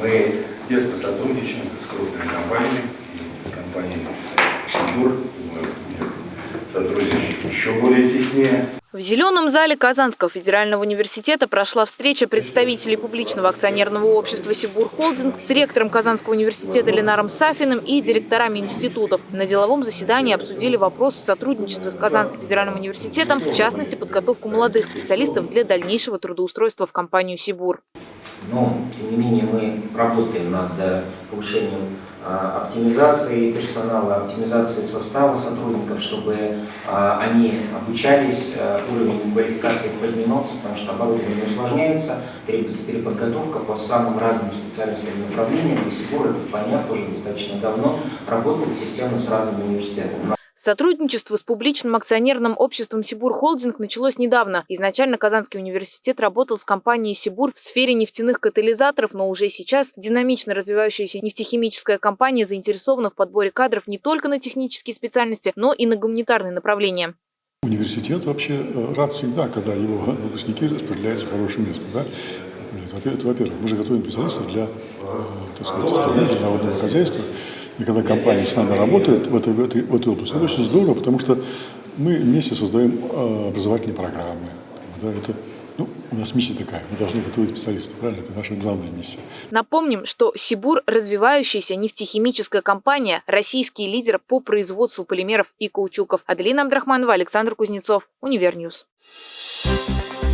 Мы тесно сотрудничаем с крупными компаниями, с компанией будем сотрудничать еще более теснее. В Зеленом зале Казанского федерального университета прошла встреча представителей публичного акционерного общества «Сибур Холдинг» с ректором Казанского университета Ленаром Сафиным и директорами институтов. На деловом заседании обсудили вопросы сотрудничества с Казанским федеральным университетом, в частности, подготовку молодых специалистов для дальнейшего трудоустройства в компанию «Сибур». Но, тем не менее, мы работаем над э, повышением а, оптимизации персонала, оптимизации состава сотрудников, чтобы а, они обучались, а, уровень квалификации поднимался, потому что оборудование усложняется, требуется переподготовка по самым разным специальностям и направлениям. И Сибур, это поняв уже достаточно давно, работает системно с разными университетами. Сотрудничество с публичным акционерным обществом «Сибур Холдинг» началось недавно. Изначально Казанский университет работал с компанией «Сибур» в сфере нефтяных катализаторов, но уже сейчас динамично развивающаяся нефтехимическая компания заинтересована в подборе кадров не только на технические специальности, но и на гуманитарные направления. Университет вообще э, рад всегда, когда его выпускники распределяются в хорошее место. Да? Это, во-первых, мы же готовим специалистов для, э, так сказать, народного хозяйства. И когда компания с нами работает в этой, в этой, в этой области, это очень здорово, потому что мы вместе создаем э, образовательные программы. Да, это, ну, у нас миссия такая, мы должны готовить специалистов, правильно? Это наша главная миссия. Напомним, что Сибур – развивающаяся нефтехимическая компания, российский лидер по производству полимеров и каучуков. Аделина Абдрахманова, Александр Кузнецов, Univer News. Thank you.